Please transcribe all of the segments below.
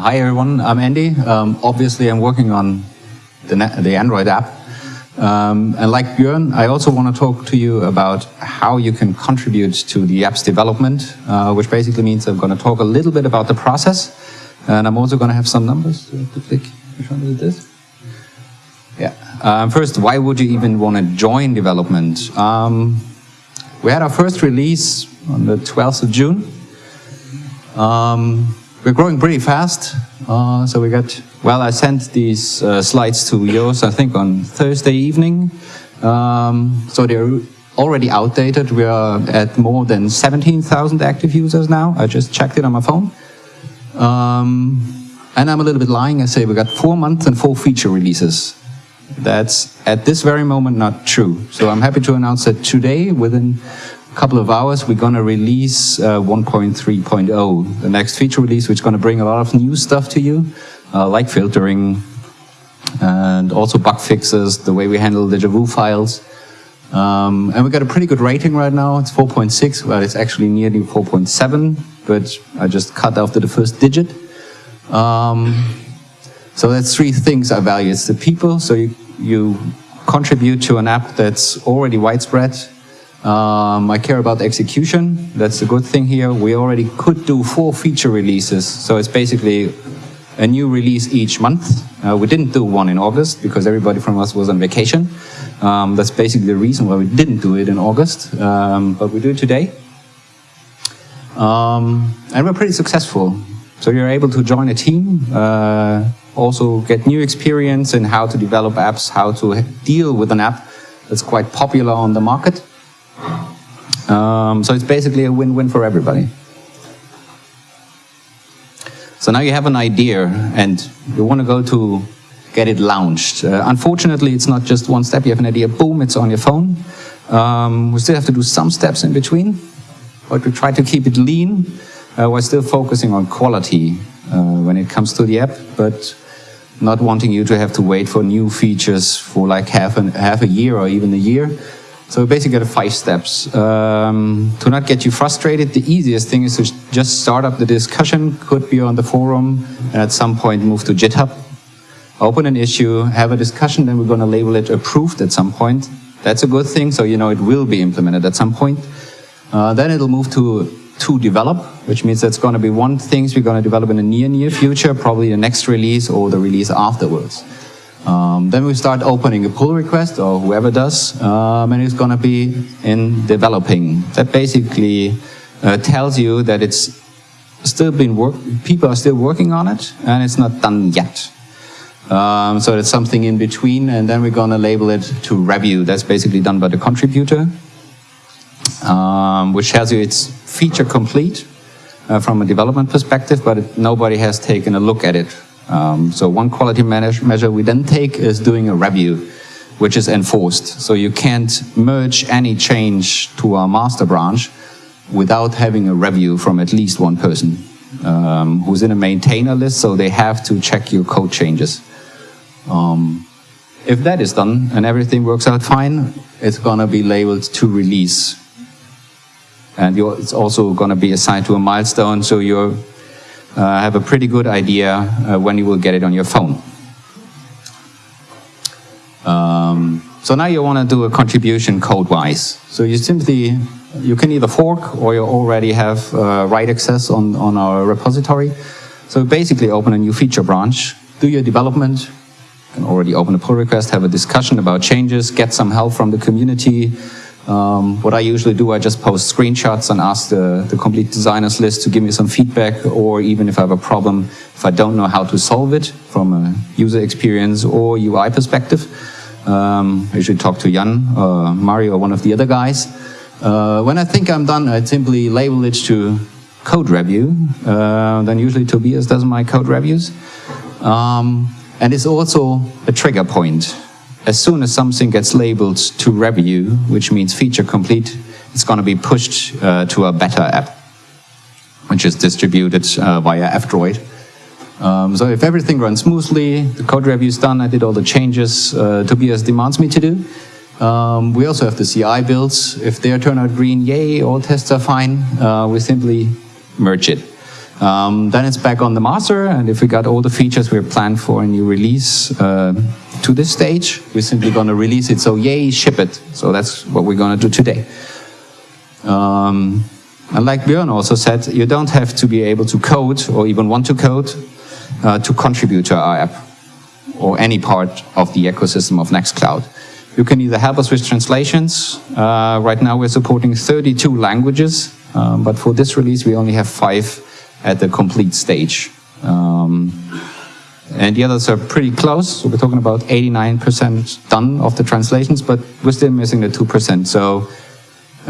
hi everyone, I'm Andy. Um, obviously I'm working on the, the Android app. Um, and like Björn, I also want to talk to you about how you can contribute to the app's development, uh, which basically means I'm going to talk a little bit about the process. And I'm also going to have some numbers to click. Which one is this? Yeah. Um, first, why would you even want to join development? Um, we had our first release on the 12th of June. Um, we're growing pretty fast. Uh, so we got, well, I sent these uh, slides to Jos, I think, on Thursday evening. Um, so they're already outdated. We are at more than 17,000 active users now. I just checked it on my phone. Um, and I'm a little bit lying. I say we got four months and four feature releases. That's at this very moment not true. So I'm happy to announce that today, within couple of hours, we're going to release uh, 1.3.0, the next feature release, which is going to bring a lot of new stuff to you, uh, like filtering, and also bug fixes, the way we handle the Javu files. Um, and we got a pretty good rating right now. It's 4.6, well, it's actually nearly 4.7, but I just cut off the first digit. Um, so that's three things I value. It's the people, so you, you contribute to an app that's already widespread. Um, I care about execution, that's a good thing here. We already could do four feature releases, so it's basically a new release each month. Uh, we didn't do one in August because everybody from us was on vacation. Um, that's basically the reason why we didn't do it in August, um, but we do it today. Um, and we're pretty successful. So you're able to join a team, uh, also get new experience in how to develop apps, how to deal with an app that's quite popular on the market. Um, so it's basically a win-win for everybody. So now you have an idea and you want to go to get it launched. Uh, unfortunately, it's not just one step. You have an idea, boom, it's on your phone. Um, we still have to do some steps in between, but we try to keep it lean. Uh, we're still focusing on quality uh, when it comes to the app, but not wanting you to have to wait for new features for like half, an, half a year or even a year. So basically five steps. Um, to not get you frustrated, the easiest thing is to just start up the discussion, could be on the forum, and at some point move to GitHub. Open an issue, have a discussion, then we're going to label it approved at some point. That's a good thing, so you know it will be implemented at some point. Uh, then it'll move to to develop, which means that's going to be one things we're going to develop in the near, near future, probably the next release or the release afterwards. Um, then we start opening a pull request, or whoever does, um, and it's going to be in developing. That basically uh, tells you that it's still been work. People are still working on it, and it's not done yet. Um, so it's something in between, and then we're going to label it to review. That's basically done by the contributor, um, which tells you it's feature complete uh, from a development perspective, but it, nobody has taken a look at it um, so one quality measure we then take is doing a review, which is enforced. So you can't merge any change to our master branch without having a review from at least one person um, who's in a maintainer list, so they have to check your code changes. Um, if that is done and everything works out fine, it's gonna be labeled to release. And it's also gonna be assigned to a milestone, so you're uh, have a pretty good idea uh, when you will get it on your phone. Um, so now you want to do a contribution code-wise. So you simply, you can either fork or you already have uh, write access on, on our repository. So basically open a new feature branch, do your development, you can already open a pull request, have a discussion about changes, get some help from the community, um, what I usually do, I just post screenshots and ask the, the complete designers list to give me some feedback or even if I have a problem, if I don't know how to solve it from a user experience or UI perspective. Um, I usually talk to Jan, uh, Mario, or one of the other guys. Uh, when I think I'm done, I simply label it to code review. Uh, then usually Tobias does my code reviews. Um, and it's also a trigger point as soon as something gets labeled to review, which means feature complete, it's going to be pushed uh, to a beta app, which is distributed uh, via F-Droid. Um, so if everything runs smoothly, the code review is done, I did all the changes uh, Tobias demands me to do. Um, we also have the CI builds. If they turn out green, yay, all tests are fine. Uh, we simply merge it. Um, then it's back on the master, and if we got all the features we planned for a new release uh, to this stage, we're simply going to release it. So yay, ship it. So that's what we're going to do today. Um, and like Björn also said, you don't have to be able to code or even want to code uh, to contribute to our app or any part of the ecosystem of Nextcloud. You can either help us with translations. Uh, right now we're supporting 32 languages, um, but for this release we only have five at the complete stage. Um, and the others are pretty close. So we're talking about 89% done of the translations, but we're still missing the 2%. So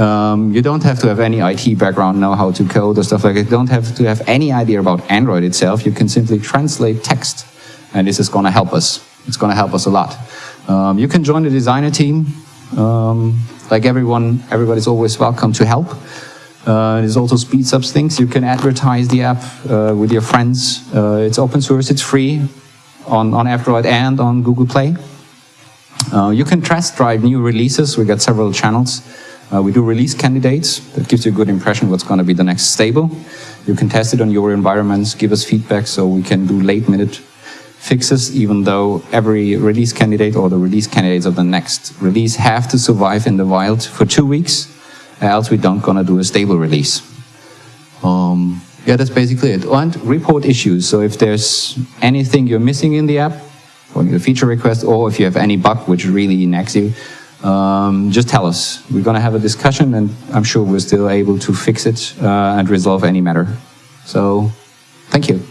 um, you don't have to have any IT background, know how to code or stuff like that. You don't have to have any idea about Android itself. You can simply translate text, and this is going to help us. It's going to help us a lot. Um, you can join the designer team. Um, like everyone, everybody's always welcome to help. Uh, it also speeds up things. You can advertise the app uh, with your friends. Uh, it's open source, it's free on, on Android and on Google Play. Uh, you can test drive new releases. We got several channels. Uh, we do release candidates. That gives you a good impression what's going to be the next stable. You can test it on your environments, give us feedback so we can do late minute fixes, even though every release candidate or the release candidates of the next release have to survive in the wild for two weeks else we don't gonna do a stable release. Um, yeah, that's basically it. And report issues. So if there's anything you're missing in the app, or a feature request, or if you have any bug which really nags you, um, just tell us. We're gonna have a discussion and I'm sure we're still able to fix it uh, and resolve any matter. So, thank you.